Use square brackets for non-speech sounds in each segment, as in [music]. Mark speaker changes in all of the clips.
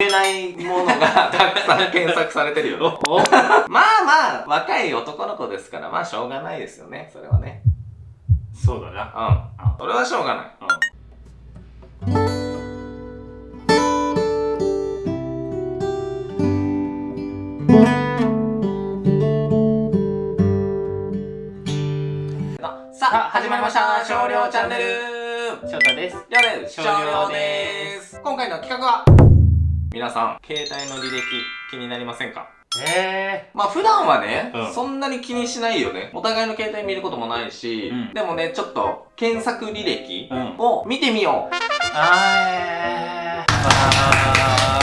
Speaker 1: 言えないものがたくさん検索されてるよ、[laughs] ね。まあまあ、若い男の子ですから、まあしょうがないですよね。それはね。
Speaker 2: そうだな。
Speaker 1: うん。それはしょうがない。うん。さあ、始まりました少量チャンネル
Speaker 2: 翔太です。
Speaker 1: りょうです。少量です。今回の企画は皆さん、携帯の履歴気になりませんか？
Speaker 2: え
Speaker 1: えー、まあ普段はね、うん、そんなに気にしないよね。お互いの携帯見ることもないし、うん、でもね、ちょっと検索履歴を見てみよう。うん、あー、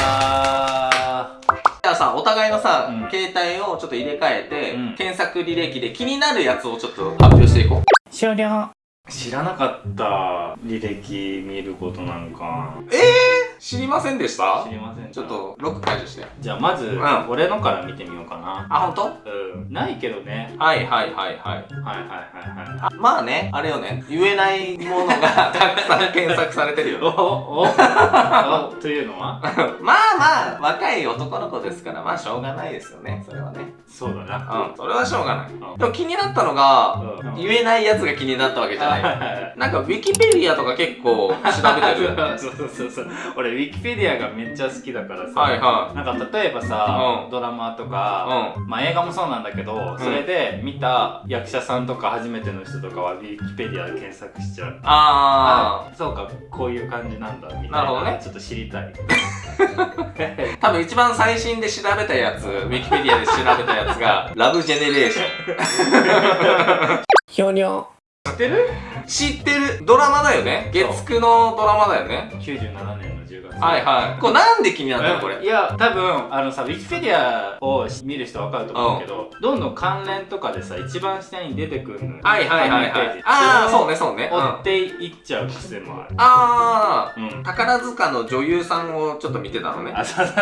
Speaker 1: あー。じゃあさ、お互いのさ、うん、携帯をちょっと入れ替えて、検索履歴で気になるやつをちょっと発表していこう。
Speaker 2: 終了。知らなかった履歴見ることなんか。
Speaker 1: ええー知りませんでした？
Speaker 2: 知りません
Speaker 1: ちょっとロック解除して。
Speaker 2: じゃあまず、うん、俺のから見てみようかな。
Speaker 1: あ本当？
Speaker 2: うん。ないけどね。
Speaker 1: はいはいはいはい。はいはいはいはい。まあねあれよね。言えないものが [laughs] たくさん検索されてるよ、ね、おおお
Speaker 2: というのは？[laughs]
Speaker 1: まあまあ若い男の子ですからまあしょうがないですよね。それはね
Speaker 2: そうだな。
Speaker 1: うんそれはしょうがない、うん、でも気になったのが、うん、言えないやつが気になったわけじゃない。なんかウィキペディアとか結構調べてる [laughs]
Speaker 2: そうそうそうそう。俺ウィキペディアがめっちゃ好きだからさ、はいはい、なんか例えばさ、うん、ドラマとか、うん、まあ映画もそうなんだけど、それで見た役者さんとか初めての人とかはウィキペディアで検索しちゃう。ああそうかこういう感じなんだみたいななるほどね。ちょっと知りたい。[laughs]
Speaker 1: 多分一番最新で調べたやつ [laughs] ウィキペディアで調べたやつがラブジェネレーション。
Speaker 2: ひょにょ
Speaker 1: 知ってる？知ってる。ドラマだよね。月9のドラマだよね。
Speaker 2: 97年
Speaker 1: はいはい。これなんで気になったのこれ？
Speaker 2: いや多分あのさウィキペディアを見る人は分かると思うけど、どんどん関連とかでさ一番下に出てくるの
Speaker 1: はいはいはいはい。ああそうねそうね。
Speaker 2: 追っていっちゃう癖もある。
Speaker 1: ああ、うん、宝塚の女優さんをちょっと見てたのね。あそう。[laughs]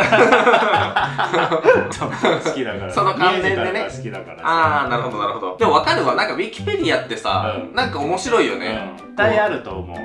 Speaker 2: 好きだから。
Speaker 1: その関連でね。
Speaker 2: 好きだから
Speaker 1: ああなるほどなるほど。でも分かるわ。なんかウィキペディアってさ、うん、なんか面白いよね、
Speaker 2: うん、絶対あると思う、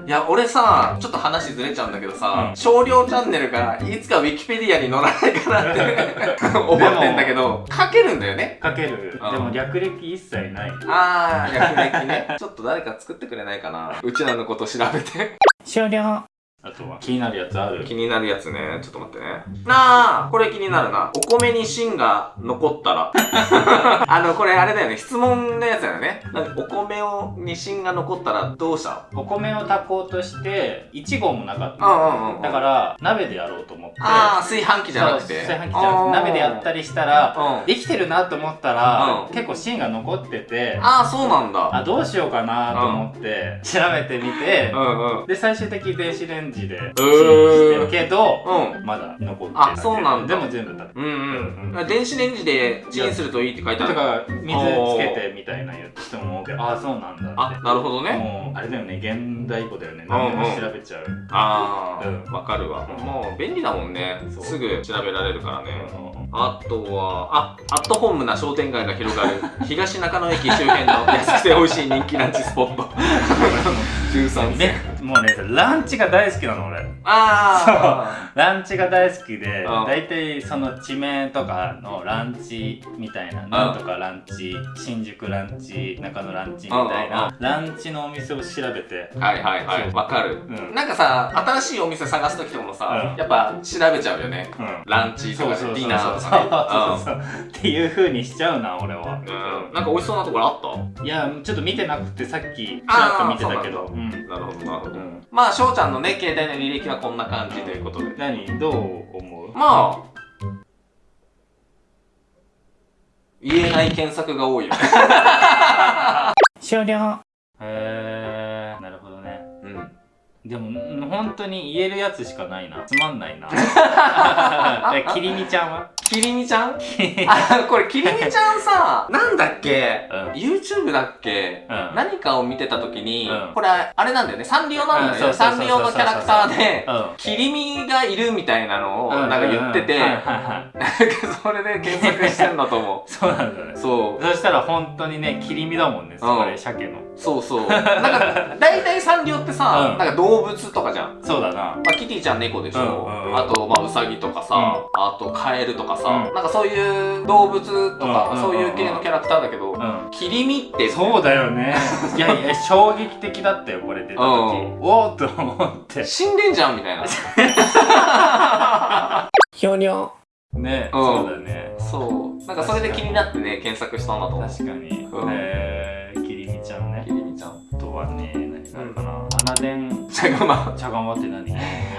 Speaker 1: うん。いや俺さちょっと話ずれちゃうんだけどささ、少量チャンネルがいつかウィキペディアに載らないかなって [laughs] 思ってんだけど、書けるんだよね。
Speaker 2: 書ける。でも略歴一切ない。
Speaker 1: ああ、略歴ね。ちょっと誰か作ってくれないかな。うちらのこと調べて。
Speaker 2: 終了。あとは気になるやつある？
Speaker 1: 気になるやつね。ちょっと待ってね。なあこれ気になるな。お米に芯が残ったら。[laughs] あの、これあれだよね。質問のやつだよね。お米をに芯が残ったらどうした？
Speaker 2: お米を炊こうとして、1合もなかった。うんうんうん。だから、鍋でやろうと思って。
Speaker 1: ああ、炊飯器じゃなくて。
Speaker 2: 炊飯器じゃなくて、鍋でやったりしたら、うん、できてるなと思ったら、うん、結構芯が残ってて。
Speaker 1: ああ、そうなんだ。
Speaker 2: あ、どうしようかなと思って、調べてみて、うんうん、で、最終的に電子レンジンジでチンしてるけど、うん、まだ残ってる
Speaker 1: あそうなん
Speaker 2: だ。でも全部だ
Speaker 1: うんうん、電子レンジでチンするといいって書いてある
Speaker 2: とか水つけてみたいな言って人もけどああそうなんだ
Speaker 1: あなるほどね。
Speaker 2: もうあれだよね現代語だよね。何でも調べちゃう、
Speaker 1: ああわ、かるわ、もう便利だもんね。すぐ調べられるからね、あとはあアットホームな商店街が広がる。[laughs] 東中野駅周辺の安くて美味しい人気ランチスポット。[laughs] 13
Speaker 2: ねもうねランチが大好きなの俺。ああランチが大好きで大体その地名とかのランチみたいななんとかランチ新宿ランチ中野ランチみたいなランチのお店を調べて。
Speaker 1: はいはいはい。わかる、うん、なんかさ新しいお店探す時ともさ、うん、やっぱ調べちゃうよね、うん、ランチとかディナーとか
Speaker 2: ねっていうふうにしちゃうな俺は、
Speaker 1: うん、なんか美味しそうなところあった？
Speaker 2: いやちょっと見てなくてさっきちらっと見てたけど。
Speaker 1: なるほどなるほど、まあ翔ちゃんのね携帯の履歴はこんな感じということで。
Speaker 2: 何？どう思う？
Speaker 1: まあ言えない検索が多いよね。[laughs]
Speaker 2: 終了。へえなるほどね。うん。でも本当に言えるやつしかないな。つまんないな。[laughs] キリミちゃんは？
Speaker 1: きりみちゃん？[laughs] あ、これきりみちゃんさ、なんだっけ、うん、?YouTube だっけ、うん、何かを見てた時に、うん、これあれなんだよね、サンリオなんだよね。サンリオのキャラクターで、きりみがいるみたいなのをなんか言ってて、なんかそれで検索してんだと思
Speaker 2: う。[laughs] そうなんだね。そう。そしたら本当にね、きりみだもんね、それ、鮭の。
Speaker 1: そうそう。なんか、大体サンリオってさ、なんか動物とかじゃん。
Speaker 2: そうだな。
Speaker 1: まあ、キティちゃん猫でしょ。あと、まあ、ウサギとかさ、あと、カエルとかさ、なんかそういう動物とか、そういう系のキャラクターだけど、切り身って
Speaker 2: そうだよね。[laughs] いやいや衝撃的だったよこれ出た時、おおっと思って。
Speaker 1: 死んでんじゃんみたいな。[laughs] ひょにょ
Speaker 2: ね、そうだね。
Speaker 1: そう。なんかそれで気になってね検索したんだと思う。
Speaker 2: 確かに、へえきりみちゃんね。
Speaker 1: きりみちゃん。
Speaker 2: とはね
Speaker 1: 茶釜。
Speaker 2: 茶釜って何？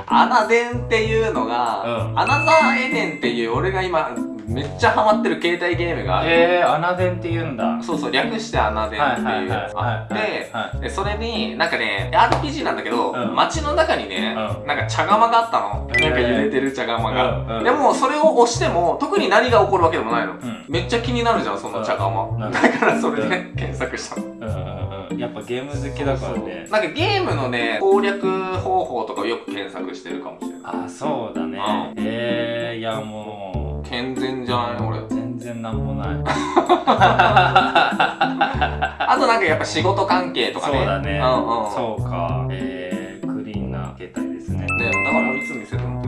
Speaker 1: アナデンっていうのが、アナザーエデンっていう俺が今めっちゃハマってる携帯ゲームがある。
Speaker 2: へえアナデンって言うんだ。
Speaker 1: そうそう略してアナデンっていうあってでそれになんかね RPG なんだけど、うん、街の中にね、うん、なんか茶釜があったの、なんか揺れてる茶釜が、でもそれを押しても特に何が起こるわけでもないの、めっちゃ気になるじゃんその茶釜、だからそれで検索した
Speaker 2: の、やっぱゲーム好きだからね。
Speaker 1: なんかゲームのね攻略方法とかをよく検索してるかもしれない。
Speaker 2: あそうだね、へえいやもう。
Speaker 1: 健全じゃない？俺。
Speaker 2: 全然なんもない。[laughs]
Speaker 1: あとなんかやっぱ仕事関係とかね。
Speaker 2: そうだね、うんうん、そうか。えー、クリーンな携帯ですね。
Speaker 1: ねだからいつ見せても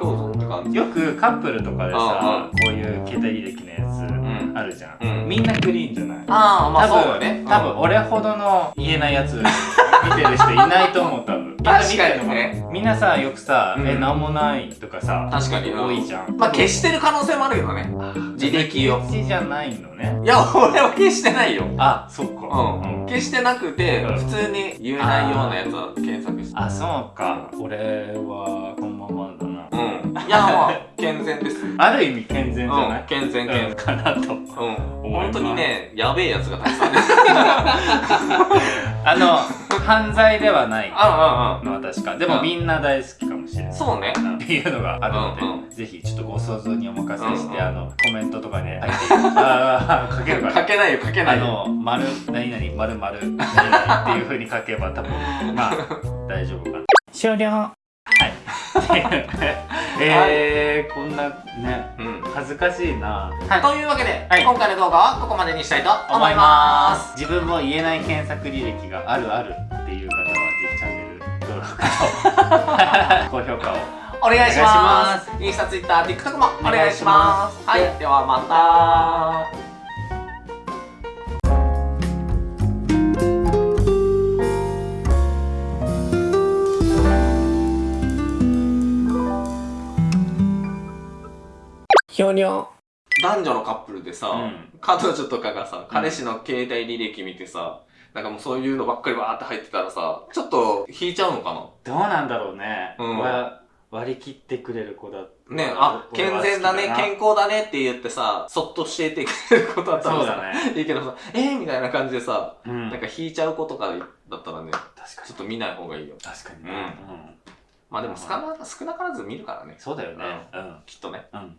Speaker 1: どうぞって感じ。
Speaker 2: よくカップルとかでさこういう携帯履歴のやつあるじゃん、うん、みんなクリーンじゃない？
Speaker 1: ああまあそうよね。
Speaker 2: 多分俺ほどの言えないやつ見てる人いないと思う多分。
Speaker 1: 確かにね。
Speaker 2: みんなさよくさ「えなんもない」とかさ
Speaker 1: 確かに
Speaker 2: 多いじゃん。
Speaker 1: まあ消してる可能性もあるけどね履歴を。
Speaker 2: 消しじゃないのね。
Speaker 1: いや俺は消してないよ。
Speaker 2: あそっか。
Speaker 1: うん。消してなくて普通に言えないようなやつは検索して。
Speaker 2: あそうか。俺はこのままだ
Speaker 1: いやまあ健全です。
Speaker 2: ある意味健全じゃない？
Speaker 1: 健全健全。
Speaker 2: かなとうん。
Speaker 1: 本当にねやべえやつがたくさんです [laughs]
Speaker 2: あの犯罪ではない。のは確か。でもみんな大好きかもしれない。
Speaker 1: そうね。
Speaker 2: っていうのがあるので、ぜひちょっとご想像にお任せして、あのコメントとかで書いてああ書けるか
Speaker 1: 書けないよ書けない。
Speaker 2: よあの丸何々丸丸何々っていうふうに書けば多分まあ大丈夫かな。終了。はい [laughs] えー、こんなね、うん、恥ずかしいな、
Speaker 1: はい、というわけで、はい、今回の動画はここまでにしたいと思います。
Speaker 2: 自分も言えない検索履歴があるあるっていう方はぜひチャンネル登録と高評価を
Speaker 1: お願いします。インスタ、ツイッター、TikTok もお願いします。はい、ではまた [laughs] ひょにょ男女のカップルでさ、うん、彼女とかがさ、彼氏の携帯履歴見てさ、なんかもうそういうのばっかりわーって入ってたらさ、ちょっと引いちゃうのかな？
Speaker 2: どうなんだろうね。うん、割り切ってくれる子だ
Speaker 1: ねあ、健全だね、健康だねって言ってさ、そっと教えてくれる子だったらさ、ね、いいけどさ、えー、みたいな感じでさ、うん、なんか引いちゃう子とかだったらね、確かにちょっと見ない方がいいよ。
Speaker 2: 確かにね。うん。
Speaker 1: まあでも少な少なからず見るからね。
Speaker 2: そうだよね。
Speaker 1: うん。きっとね。うん。